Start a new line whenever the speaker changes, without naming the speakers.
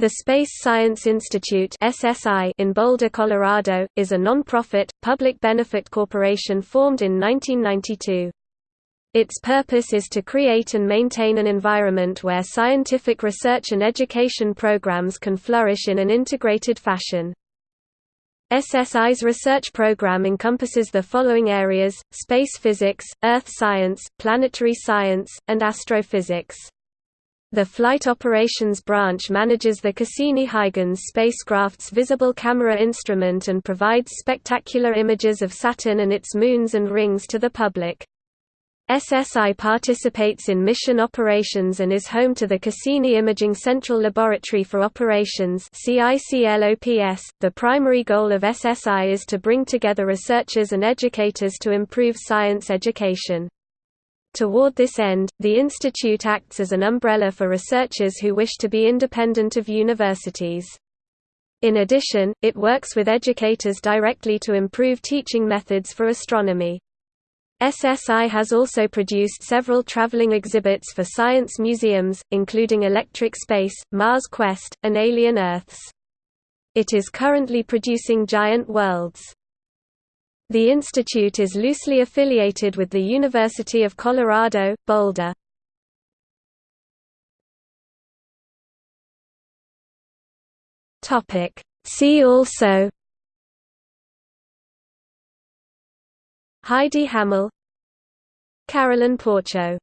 The Space Science Institute (SSI) in Boulder, Colorado, is a non-profit, public-benefit corporation formed in 1992. Its purpose is to create and maintain an environment where scientific research and education programs can flourish in an integrated fashion. SSI's research program encompasses the following areas, space physics, earth science, planetary science, and astrophysics. The Flight Operations Branch manages the Cassini-Huygens spacecraft's visible camera instrument and provides spectacular images of Saturn and its moons and rings to the public. SSI participates in mission operations and is home to the Cassini Imaging Central Laboratory for Operations .The primary goal of SSI is to bring together researchers and educators to improve science education. Toward this end, the institute acts as an umbrella for researchers who wish to be independent of universities. In addition, it works with educators directly to improve teaching methods for astronomy. SSI has also produced several traveling exhibits for science museums, including Electric Space, Mars Quest, and Alien Earths. It is currently producing Giant Worlds. The institute is loosely affiliated with the University of Colorado, Boulder. See also Heidi Hammel Carolyn Porco